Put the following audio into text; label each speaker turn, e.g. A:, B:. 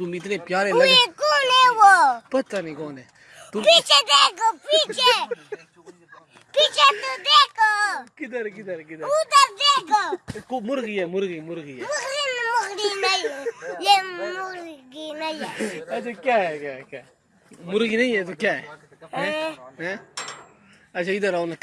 A: تم اتنے پیارے لگے۔
B: کون ہے وہ؟
A: پتہ نہیں کون ہے۔ پیچھے
B: دیکھو پیچھے۔ پیچھے تو دیکھو۔
A: کدھر کدھر کدھر؟
B: ادھر دیکھو۔
A: مرغی ہے مرغی مرغی ہے۔
B: مرغی نہیں ہے۔
A: اچھا کیا ہے مرغی نہیں ہے تو کیا ہے؟ اچھا ادھر آؤ نا۔